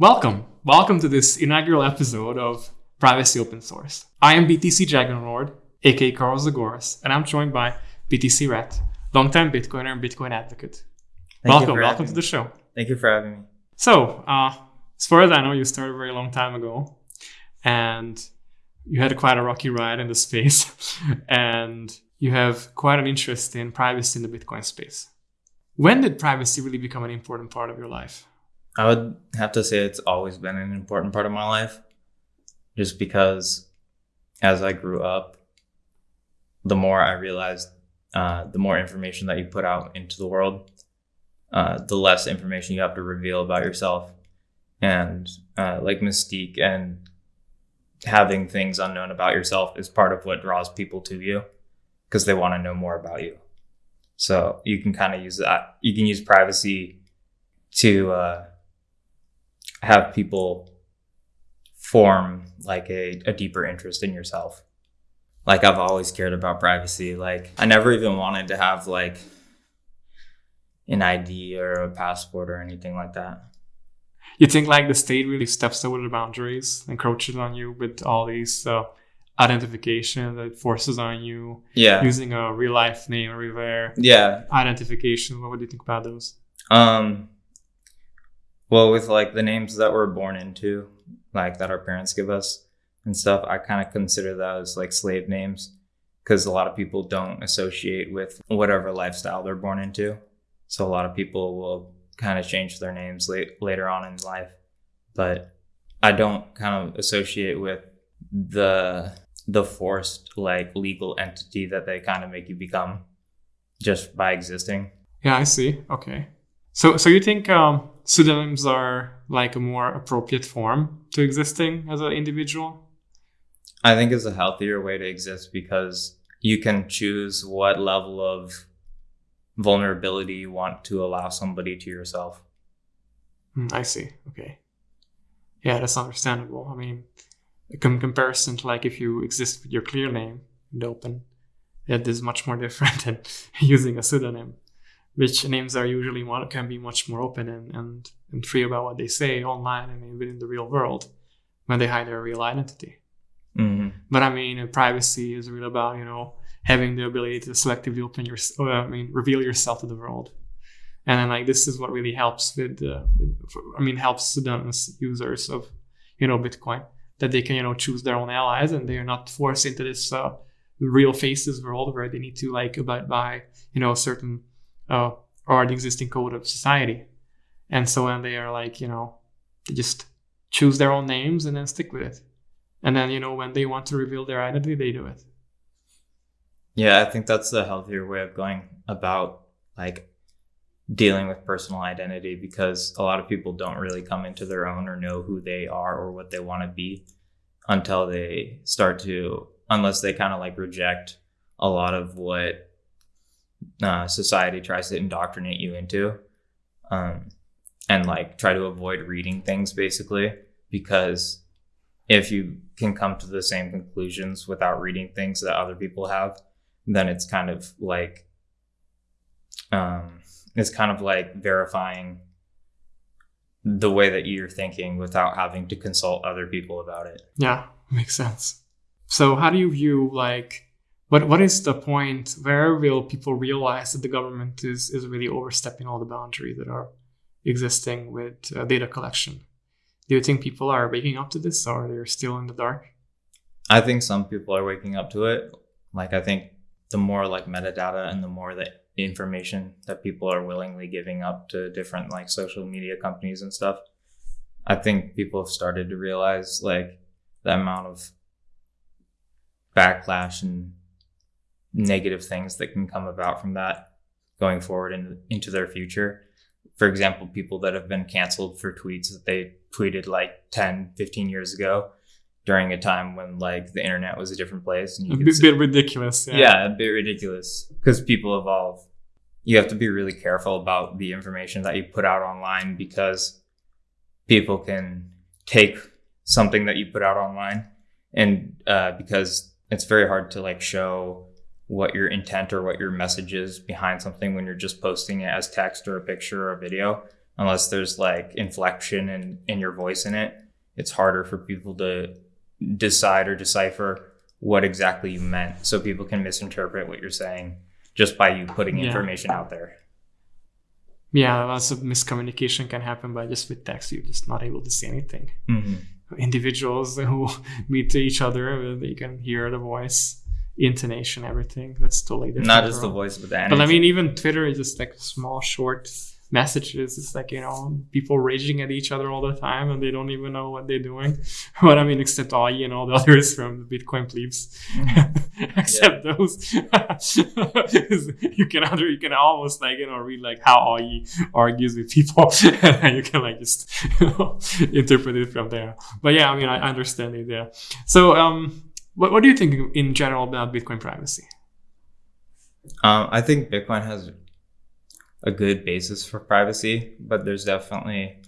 Welcome. Welcome to this inaugural episode of Privacy Open Source. I am BTC Dragonlord, aka Carl Zagoras, and I'm joined by BTC Rat, longtime Bitcoiner and Bitcoin advocate. Thank welcome, welcome to the show. Thank you for having me. So, uh, as far as I know, you started a very long time ago, and you had quite a rocky ride in the space, and you have quite an interest in privacy in the Bitcoin space. When did privacy really become an important part of your life? I would have to say it's always been an important part of my life, just because as I grew up, the more I realized, uh, the more information that you put out into the world, uh, the less information you have to reveal about yourself, and uh, like mystique and having things unknown about yourself is part of what draws people to you because they want to know more about you. So you can kind of use that. You can use privacy to uh, have people form like a, a deeper interest in yourself. Like I've always cared about privacy. Like I never even wanted to have like an ID or a passport or anything like that. You think like the state really steps over the boundaries, encroaches on you with all these uh, identification that forces on you Yeah. using a real life name, rare Yeah. identification. What would you think about those? Um well with like the names that we're born into, like that our parents give us and stuff, I kind of consider those like slave names because a lot of people don't associate with whatever lifestyle they're born into. So a lot of people will kind of change their names late, later on in life. But I don't kind of associate with the the forced like legal entity that they kind of make you become just by existing. Yeah, I see. Okay. So, so you think um, pseudonyms are like a more appropriate form to existing as an individual? I think is a healthier way to exist because you can choose what level of vulnerability you want to allow somebody to yourself. Hmm, I see. Okay. Yeah, that's understandable. I mean, in comparison to like if you exist with your clear name in the open, that is much more different than using a pseudonym, which names are usually one can be much more open and, and, and free about what they say online and within the real world when they hide their real identity. hmm But I mean, privacy is really about you know having the ability to selectively open your, uh, I mean, reveal yourself to the world, and then like this is what really helps with, uh, I mean, helps students users of you know Bitcoin that they can you know choose their own allies and they are not forced into this uh, real faces world where they need to like abide by you know a certain uh, or the existing code of society, and so when they are like you know they just choose their own names and then stick with it. And then, you know, when they want to reveal their identity, they do it. Yeah, I think that's the healthier way of going about like dealing with personal identity because a lot of people don't really come into their own or know who they are or what they want to be until they start to unless they kind of like reject a lot of what uh, society tries to indoctrinate you into um, and like try to avoid reading things basically because if you can come to the same conclusions without reading things that other people have then it's kind of like um, it's kind of like verifying the way that you're thinking without having to consult other people about it. Yeah, makes sense. So, how do you view like what what is the point? Where will people realize that the government is is really overstepping all the boundaries that are existing with uh, data collection? Do you think people are waking up to this, or they're still in the dark? I think some people are waking up to it. Like I think the more like metadata and the more that information that people are willingly giving up to different like social media companies and stuff, I think people have started to realize like the amount of backlash and negative things that can come about from that going forward in, into their future. For example, people that have been canceled for tweets that they tweeted like 10, 15 years ago during a time when like the internet was a different place and you A bit, bit ridiculous. Yeah. yeah, a bit ridiculous because people evolve. You have to be really careful about the information that you put out online because people can take something that you put out online and uh, because it's very hard to like show what your intent or what your message is behind something when you're just posting it as text or a picture or a video unless there's like inflection in, in your voice in it, it's harder for people to decide or decipher what exactly you meant. So people can misinterpret what you're saying just by you putting Yeah. information out there. Yeah, lots of miscommunication can happen by just with text. You're just not able to see anything. Mm-hmm. Individuals who meet each other, they can hear the voice, intonation, everything. That's totally different. Not just the voice, but the energy. But I mean, even Twitter is just like small, short messages. It's like you know, people raging at each other all the time, and they don't even know what they're doing. But I mean, except Ai and all the others from the Bitcoin plebes, except those, you can under you can almost like you know read like how Ai argues with people, and you can like just you know, interpret it from there. But yeah, I mean, I understand it. Yeah. So, um, what what do you think in general about Bitcoin privacy? Um, I think Bitcoin has a good basis for privacy, but there's definitely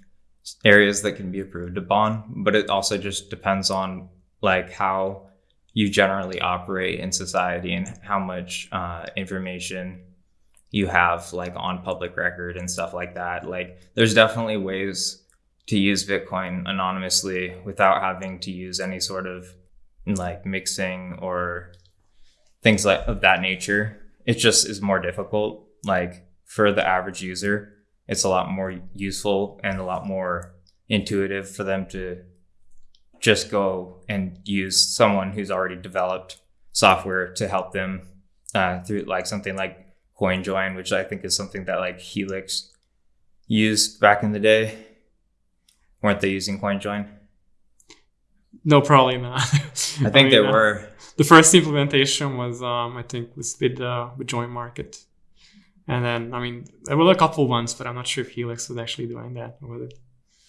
areas that can be improved upon. But it also just depends on like how you generally operate in society and how much uh, information you have like on public record and stuff like that. Like there's definitely ways to use Bitcoin anonymously without having to use any sort of like mixing or things like of that nature. It just is more difficult. Like for the average user, it's a lot more useful and a lot more intuitive for them to just go and use someone who's already developed software to help them uh, through like something like CoinJoin, which I think is something that like Helix used back in the day. Weren't they using CoinJoin? No, probably not. I think they mean, uh, were. the first implementation was um I think was with uh with JoinMarket. And then I mean there were a couple ones, but I'm not sure if Helix was actually doing that with it.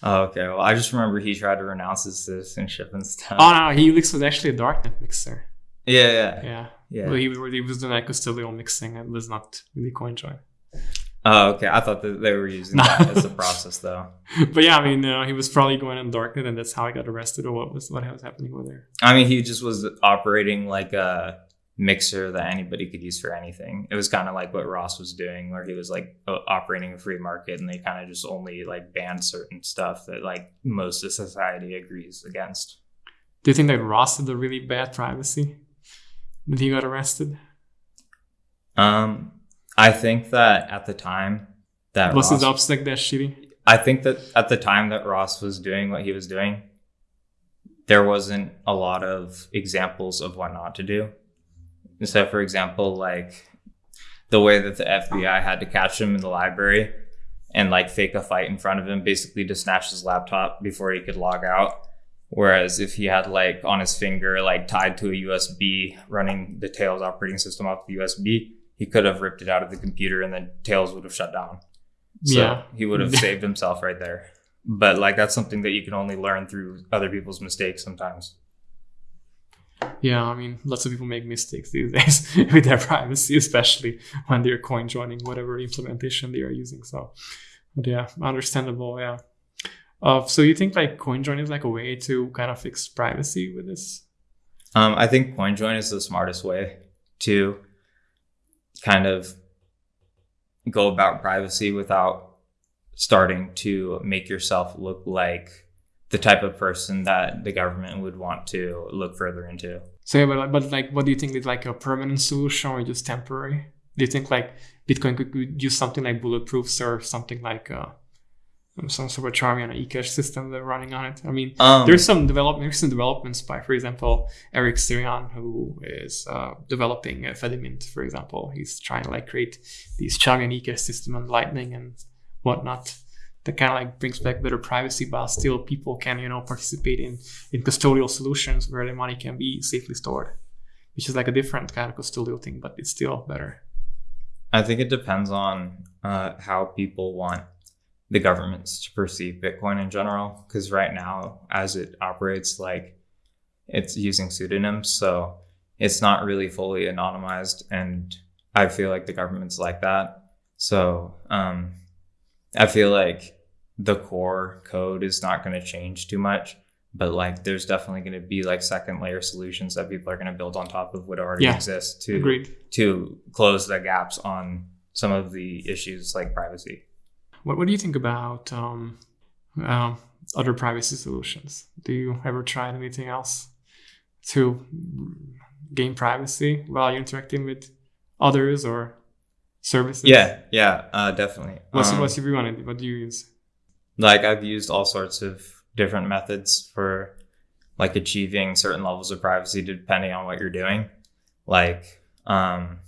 Oh, okay. Well, I just remember he tried to renounce his citizenship and stuff. Oh no, Helix was actually a darknet mixer. yeah, yeah, Yeah. yeah. But he, he was doing like custodial mixing and was not really CoinJoin. Oh, okay. I thought that they were using that as a process, though. But yeah, I mean uh, he was probably going in darknet and that's how he got arrested or what was what was happening over there. I mean, he just was operating like a mixer that anybody could use for anything. It was kind of like what Ross was doing, where he was like operating a free market, and they kind of just only like banned certain stuff that like most of society agrees against. Do you think that Ross had a really bad privacy? That he got arrested? Um, I think that at the time that Was Ross, his OpSec that shitty? I think that at the time that Ross was doing what he was doing, there wasn't a lot of examples of what not to do. So, for example, like the way that the FBI had to catch him in the library and like fake a fight in front of him, basically to snatch his laptop before he could log out. Whereas if he had like on his finger, like tied to a USB running the Tails operating system off the USB, he could have ripped it out of the computer and then Tails would have shut down. So Yeah. he would have saved himself right there. But like that's something that you can only learn through other people's mistakes sometimes. Yeah, I mean, lots of people make mistakes these days with their privacy, especially when they're coin joining whatever implementation they are using. So, but yeah, understandable. Yeah. Uh, so you think like coin join is like a way to kind of fix privacy with this? Um, I think CoinJoin is the smartest way to kind of go about privacy without starting to make yourself look like the type of person that the government would want to look further into. So yeah, but, like- but like, what do you think is like a permanent solution or just temporary? Do you think like Bitcoin could, could use something like bulletproofs or something like uh, some sort of Chaumian eCash system they're running on it? I mean, Um, there's some develop recent developments by, for example, Eric Sirion, who is uh, developing uh, Fedimint, for example. He's trying to like create these Chaumian ecosystem on Lightning and whatnot that kind of like brings back better privacy, but still people can you know participate in in custodial solutions where their money can be safely stored, which is like a different kind of custodial thing, but it's still better. I think it depends on uh, how people want the governments to perceive Bitcoin in general. Because right now, as it operates, like it's using pseudonyms, so it's not really fully anonymized. And I feel like the government's like that. So um, I feel like the core code is not going to change too much. But like, there's definitely going to be like second layer solutions that people are going to build on top of what already Yeah, exists to Agreed. to close the gaps on some of the issues like privacy. What, what do you think about um, um, other privacy solutions? Do you ever try anything else to gain privacy while you're interacting with others or services? Yeah, yeah, uh, definitely. What's, Um, what's your view on it? What do you use? like I've used all sorts of different methods for like achieving certain levels of privacy depending on what you're doing. Like um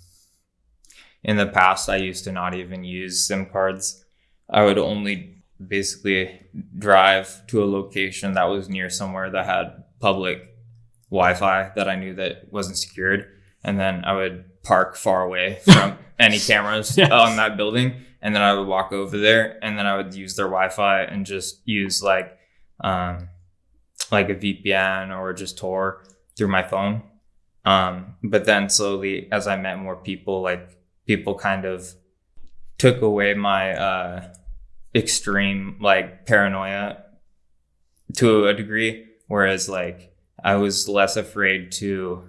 in the past I used to not even use SIM cards. I would only basically drive to a location that was near somewhere that had public Wi-Fi that I knew that wasn't secured and then I would park far away from any cameras Yes. on that building and then I would walk over there and then I would use their Wi-Fi and just use like um like a VPN or just Tor through my phone. Um but then slowly as I met more people like people kind of took away my uh extreme like paranoia to a degree whereas like I was less afraid to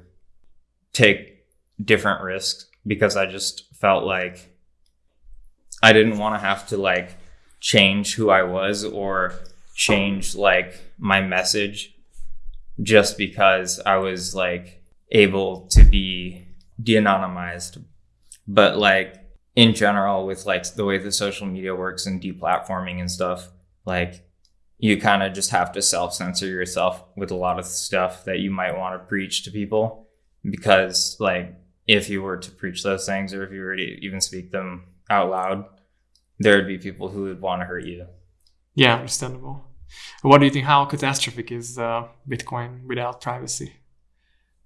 take different risks because I just felt like I didn't want to have to like change who I was or change like my message just because I was like able to be de-anonymized. But like in general with like the way the social media works and deplatforming and stuff, like you kind of just have to self-censor yourself with a lot of stuff that you might want to preach to people because like if you were to preach those things or if you were to even speak them out loud there would be people who would want to hurt you Yeah, understandable. What do you think? How catastrophic is uh, Bitcoin without privacy?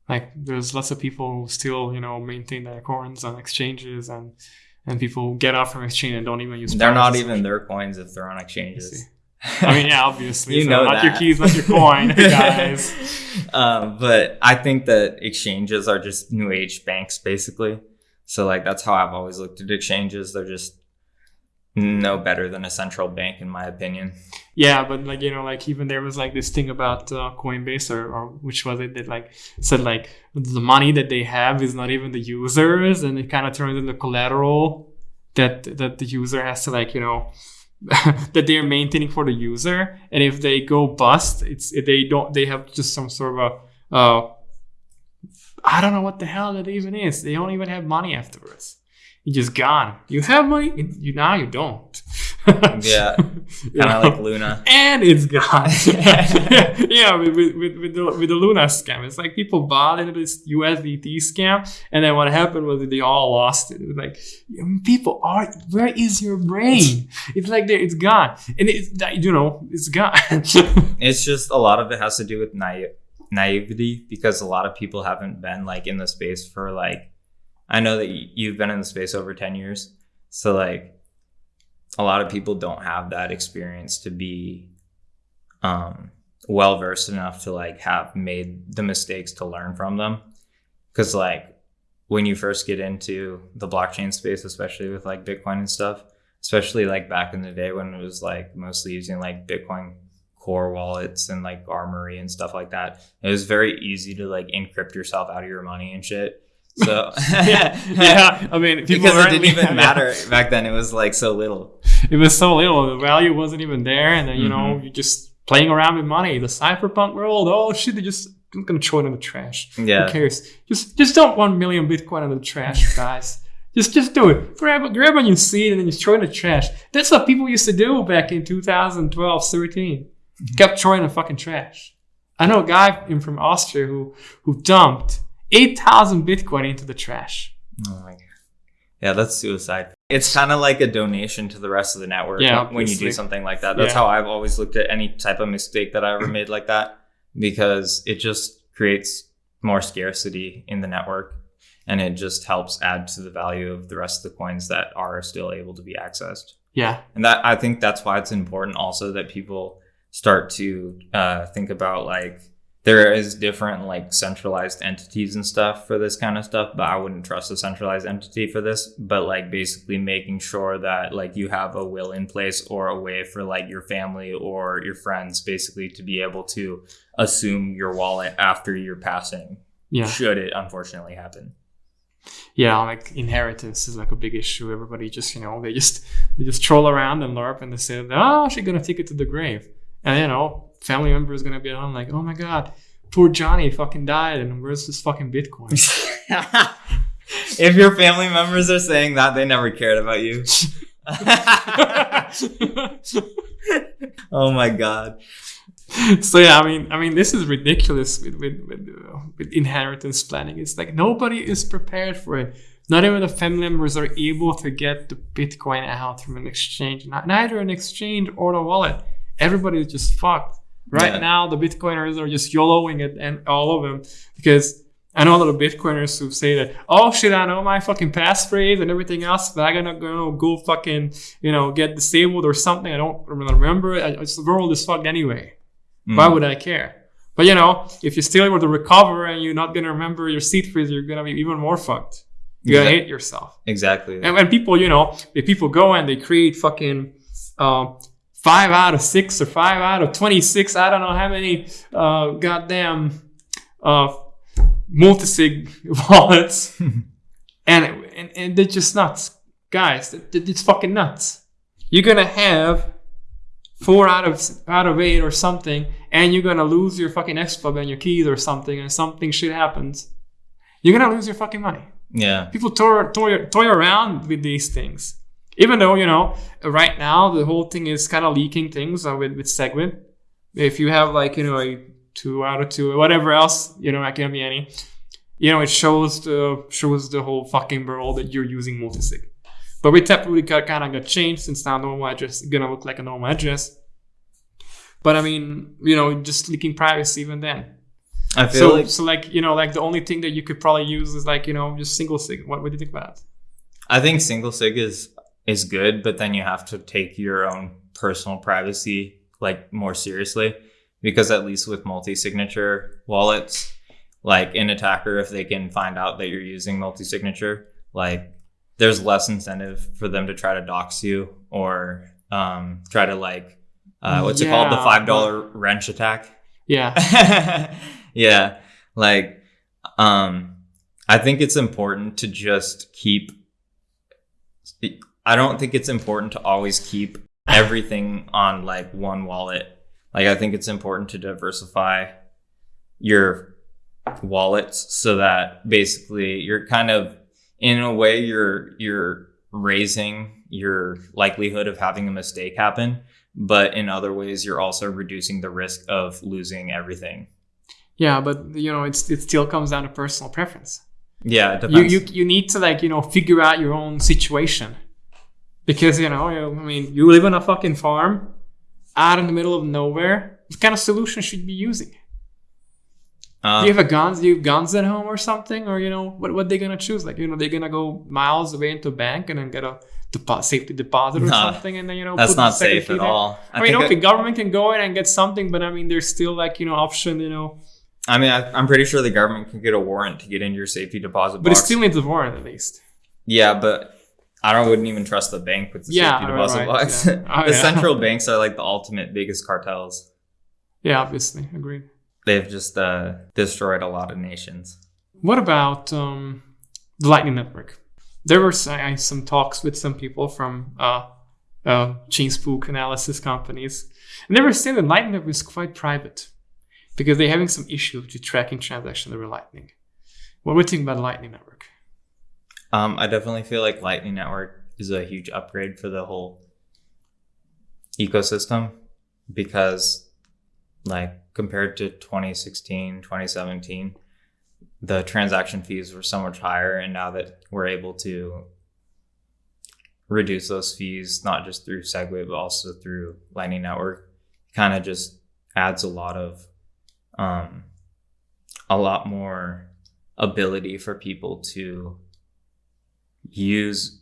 Like, there's lots of people who still, you know, maintain their coins on exchanges, and and people get off from exchange and don't even use. they're not even their coins if they're on I exchanges see. I mean, yeah, obviously. You so know not your keys, not your coin, guys. um, but i think that exchanges are just new age banks basically so like that's how i've always looked at exchanges they're just no better than a central bank in my opinion Yeah, but like you know, like even there was like this thing about uh, Coinbase or, or which was it that like said like the money that they have is not even the users, and it kind of turns into collateral that that the user has to like you know that they're maintaining for the user, and if they go bust, it's they don't they have just some sort of a uh, I don't know what the hell that even is. They don't even have money afterwards. You just gone. You have money, you now you don't. Yeah, kind of like luna and it's gone. yeah, with, with, with, with, the, with the Luna scam, it's like people bought into this USDT scam, and then what happened was they all lost it. It was like people are, where is your brain? It's like there, it's gone, and it's you know, it's gone. it's just a lot of it has to do with naive naivety because a lot of people haven't been like in the space for like i know that you've been in the space over 10 years so like a lot of people don't have that experience to be um well versed enough to like have made the mistakes to learn from them. Because like when you first get into the blockchain space especially with like bitcoin and stuff especially like back in the day when it was like mostly using like bitcoin core wallets and like armory and stuff like that it was very easy to like encrypt yourself out of your money and shit so yeah, yeah. I mean, people because it didn't even matter back then it was like so little It was so little. The value wasn't even there, and then you know, Mhm. you're just playing around with money. The cyberpunk world. Oh shit! They just I'm gonna throw it in the trash. yeah Who cares? Just just dump one million Bitcoin in the trash, guys. just just do it. Grab grab when you see it and then just throw it in the trash. That's what people used to do back in 2012, 13. Kept throwing in the fucking trash. I know a guy in from Austria who who dumped eight thousand Bitcoin into the trash. Oh my god. Yeah, that's suicide. It's kind of like a donation to the rest of the network Yeah, when you do something like that. That's Yeah. how I've always looked at any type of mistake that I ever made like that because it just creates more scarcity in the network and it just helps add to the value of the rest of the coins that are still able to be accessed. Yeah, And that I think that's why it's important also that people start to uh, think about like there is different like centralized entities and stuff for this kind of stuff, but I wouldn't trust a centralized entity for this. But like basically making sure that like you have a will in place or a way for like your family or your friends basically to be able to assume your wallet after your passing yeah. should it unfortunately happen. yeah, like inheritance is like a big issue. Everybody just you know they just they just troll around and LARP and they say, oh, she's gonna take it to the grave, and you know family member is gonna be on like, oh my god, poor Johnny fucking died, and where's this fucking Bitcoin? if your family members are saying that, they never cared about you. oh my god. so yeah, I mean, I mean, this is ridiculous with with with, uh, with inheritance planning. It's like nobody is prepared for it. Not even the family members are able to get the Bitcoin out from an exchange, neither an exchange or a wallet. Everybody is just fucked. Right Yeah. now, the Bitcoiners are just YOLOing it, and all of them, because I know a lot of Bitcoiners who say that, oh shit, I know my fucking passphrase and everything else, but I'm gonna go go fucking, you know, get disabled or something. I don't remember it. It's, the world is fucked anyway. Why Mm. would I care? But you know, if you're still able to recover and you're not gonna remember your seed phrase, you're gonna be even more fucked. You're gonna hate yourself. Exactly. And when people, you know, if people go and they create fucking uh, five out of six or five out of twenty-six, I don't know how many uh, goddamn uh, multi-sig wallets, and, and and they're just nuts, guys. it- it- It's fucking nuts. You're gonna have four out of out of eight or something, and you're gonna lose your fucking Xpub and your keys or something, and something shit happens. You're gonna lose your fucking money yeah. people toy, toy, toy around with these things. Even though, you know, right now the whole thing is kind of leaking things uh, with, with Segwit. If you have like, you know, a two out of two, or whatever else, you know, it can't be any, you know, it shows the shows the whole fucking world that you're using multisig. But with Taproot, it kind of got changed since now normal address is gonna look like a normal address. But I mean, you know, just leaking privacy even then. I feel So, like so like, you know, like the only thing that you could probably use is like, you know, just single sig. What, what do you think about that? I think single sig is is good, but then you have to take your own personal privacy like more seriously because at least with multi-signature wallets, like an attacker if they can find out that you're using multi-signature, like there's less incentive for them to try to dox you or um, try to like uh, what's it called the five dollar wrench attack. Yeah. yeah like um i think it's important to just keep i don't think it's important to always keep everything on like one wallet. Like i think it's important to diversify your wallets so that basically you're kind of in a way you're you're raising your likelihood of having a mistake happen but in other ways you're also reducing the risk of losing everything. Yeah, but you know, it's it still comes down to personal preference. Yeah, it You, you you need to like you know figure out your own situation, because you know I mean you live on a fucking farm, out in the middle of nowhere. What kind of solution should you be using? Uh, do you have a guns? Do you have guns at home or something? Or you know what what they gonna choose? Like you know they're gonna go miles away into a bank and then get a depo- safety deposit or Nah, something, and then you know that's not safe at there? all. I, mean, okay, it- government can go in and get something, but I mean, there's still like you know option, you know, I mean, I, I'm pretty sure the government can get a warrant to get into your safety deposit but it still needs a warrant at least. yeah, but I don't wouldn't even trust the bank with the Yeah, safety deposit right, box. yeah. Oh, the yeah. central banks are like the ultimate biggest cartels. Yeah, obviously, agreed. They've just uh, destroyed a lot of nations. What about um, the Lightning Network? There were I- some talks with some people from uh, uh, chain spook analysis companies, and they were saying that Lightning Network is quite private because they're having some issues with tracking transactions over Lightning. What do you think about Lightning Network? Um, I definitely feel like Lightning Network is a huge upgrade for the whole ecosystem because, like, compared to 2016, 2017, the transaction fees were so much higher. And now that we're able to reduce those fees, not just through Segwit, but also through Lightning Network, kind of just adds a lot of, um, a lot more ability for people to use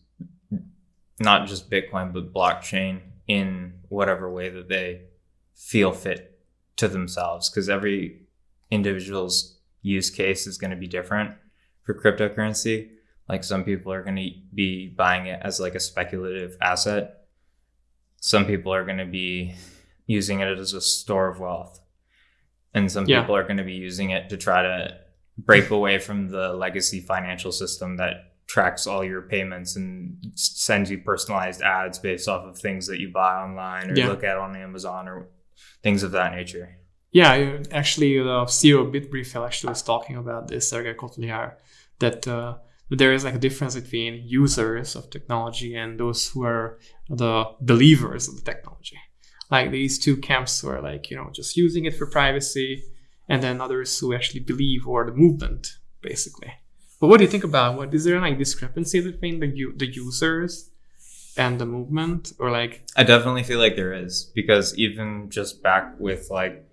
not just Bitcoin but blockchain in whatever way that they feel fit to themselves because every individual's use case is going to be different for cryptocurrency. Like some people are going to be buying it as like a speculative asset. Some people are going to be using it as a store of wealth. And some Yeah. people are going to be using it to try to break away from the legacy financial system that tracks all your payments and sends you personalized ads based off of things that you buy online or Yeah. look at on Amazon or things of that nature. Yeah, actually, the CEO of Bitrefill actually was talking about this, Sergej Kotliar, that uh, there is like a difference between users of technology and those who are the believers of the technology. Like these two camps were like, you know, just using it for privacy, and then others who actually believe or the movement, basically. But what do you think about what is there like discrepancy between the the users and the movement, or like? I definitely feel like there is because even just back with like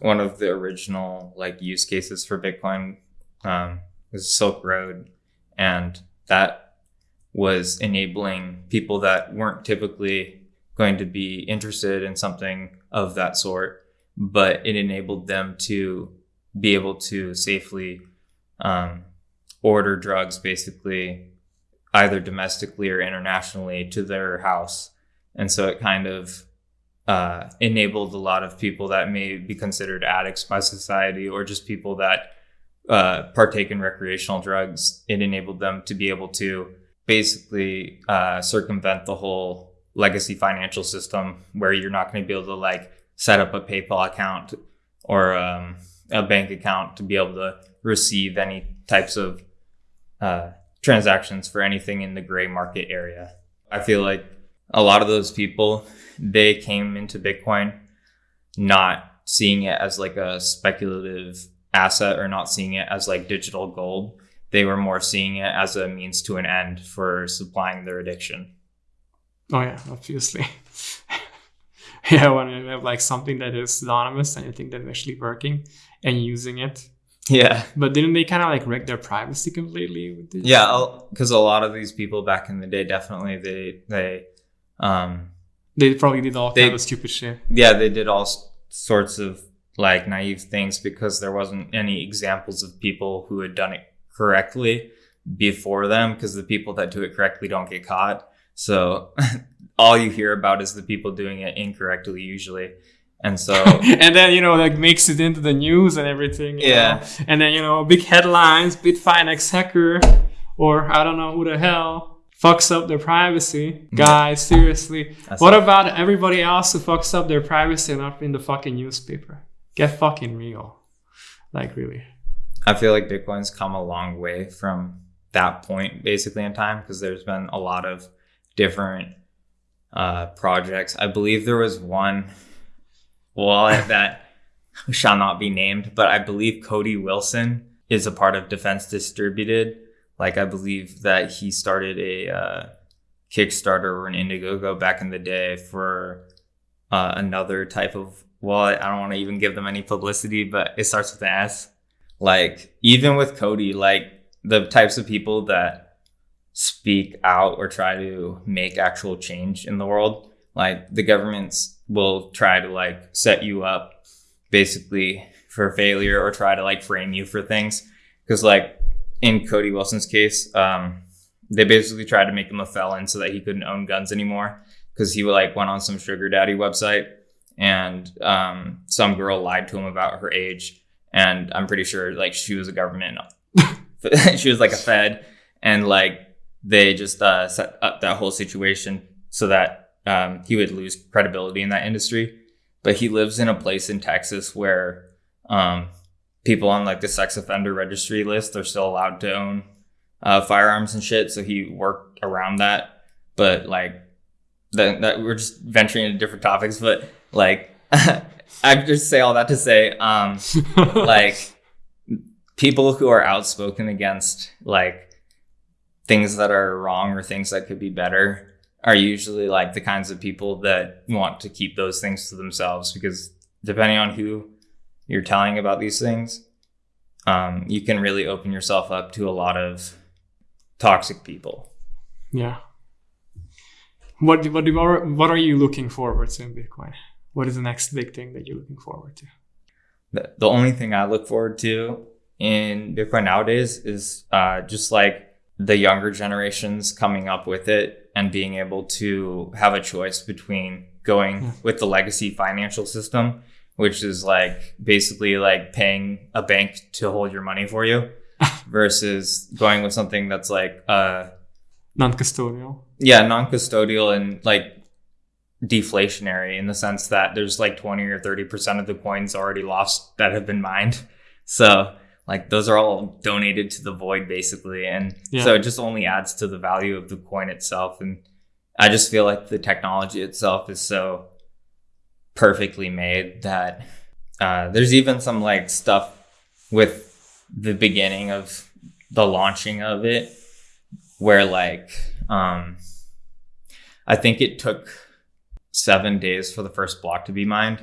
one of the original like use cases for Bitcoin um, was Silk Road, and that was enabling people that weren't typically going to be interested in something of that sort, but it enabled them to be able to safely um, order drugs basically either domestically or internationally to their house. And so it kind of uh, enabled a lot of people that may be considered addicts by society or just people that uh, partake in recreational drugs. It enabled them to be able to basically uh, circumvent the whole legacy financial system where you're not going to be able to like set up a PayPal account or um, a bank account to be able to receive any types of uh, transactions for anything in the gray market area. I feel like a lot of those people they came into Bitcoin not seeing it as like a speculative asset or not seeing it as like digital gold. They were more seeing it as a means to an end for supplying their addiction. Oh yeah, obviously. yeah, when you have like something that is anonymous and you think that it's actually working and using it. Yeah. But didn't they kind of like wreck their privacy completely? Yeah, because a lot of these people back in the day definitely they they um They probably did all They- kind of stupid shit. yeah, they did all sorts of like naive things because there wasn't any examples of people who had done it correctly before them because the people that do it correctly don't get caught. So all you hear about is the people doing it incorrectly usually. And so and then you know like makes it into the news and everything. Yeah. know? And then you know big headlines: Bitfinex hacker, or I don't know who the hell fucks up their privacy. Guys, seriously. That's what about everybody else who fucks up their privacy and not in the fucking newspaper? Get fucking real. Like really. I feel like Bitcoin's come a long way from that point basically in time because there's been a lot of different uh, projects. I believe there was one wallet that shall not be named, but I believe Cody Wilson is a part of Defense Distributed. Like I believe that he started a uh, Kickstarter or an Indiegogo back in the day for uh, another type of wallet. I don't want to even give them any publicity, but it starts with an S like even with Cody, like the types of people that speak out or try to make actual change in the world, like the governments will try to like set you up basically for failure or try to like frame you for things. Cause like in Cody Wilson's case, um, they basically tried to make him a felon so that he couldn't own guns anymore. Cause he like went on some sugar daddy website and um, some girl lied to him about her age and I'm pretty sure like she was a government, she was like a Fed, and like they just uh, set up that whole situation so that um, he would lose credibility in that industry. But he lives in a place in Texas where um, people on like the sex offender registry list are still allowed to own uh, firearms and shit. So he worked around that. But like that, that we're just venturing into different topics. But like I just say all that to say, um, like people who are outspoken against like things that are wrong or things that could be better are usually like the kinds of people that want to keep those things to themselves because depending on who you're telling about these things um, you can really open yourself up to a lot of toxic people yeah. What what do, what are you looking forward to in Bitcoin? What is the next big thing that you're looking forward to? the, the only thing I look forward to in Bitcoin nowadays is uh, just like the younger generations coming up with it and being able to have a choice between going Yeah. with the legacy financial system which is like basically like paying a bank to hold your money for you versus going with something that's like uh Non-custodial. yeah non-custodial and like deflationary in the sense that there's like 20 or 30 percent of the coins already lost that have been mined so like those are all donated to the void basically and Yeah. so it just only adds to the value of the coin itself and i just feel like the technology itself is so perfectly made that uh, there's even some like stuff with the beginning of the launching of it where like um i think it took seven days for the first block to be mined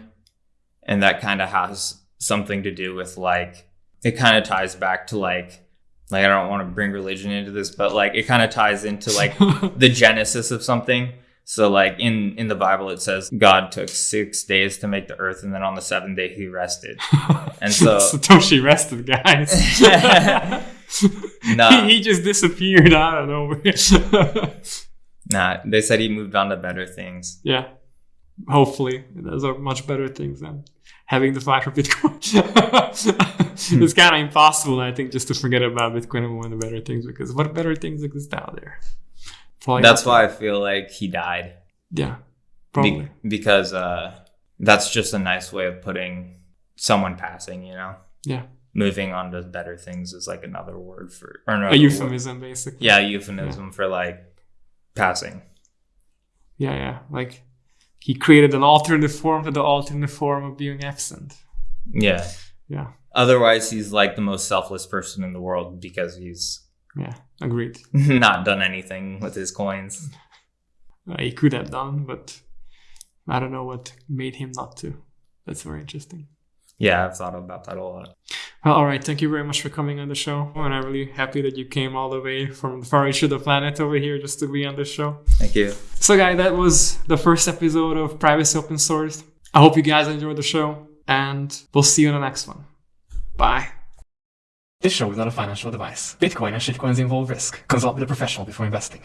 and that kind of has something to do with like it kind of ties back to like like i don't want to bring religion into this but like it kind of ties into like the genesis of something so like in in the bible it says god took six days to make the earth and then on the seventh day he rested And so- Satoshi rested, guys. No. he, he just disappeared out of nowhere. nah they said he moved on to better things yeah. Hopefully, those are much better things than having the fight for Bitcoin. It's kind of impossible, I think, just to forget about Bitcoin and one of the better things because what better things exist out there? Probably that's why i feel like he died Yeah, Be- probably. because uh that's just a nice way of putting someone passing you know yeah, moving on to better things is like another word for or another a word. euphemism, basically. yeah euphemism for like passing yeah, yeah. Like he created an alternate form to the alternate form of being absent. yeah Yeah, otherwise he's like the most selfless person in the world because he's yeah, agreed. not done anything with his coins Uh, he could have done, but I don't know what made him not to. That's very interesting. yeah i've thought about that a lot Well, all right. Thank you very much for coming on the show, and I'm really happy that you came all the way from the far reach of the planet over here just to be on the show. thank you So, guys, that was the first episode of Privacy Open Source. I hope you guys enjoyed the show, and we'll see you in the next one. Bye. This show is not a financial advice. Bitcoin and shitcoins involve risk. Consult with a professional before investing.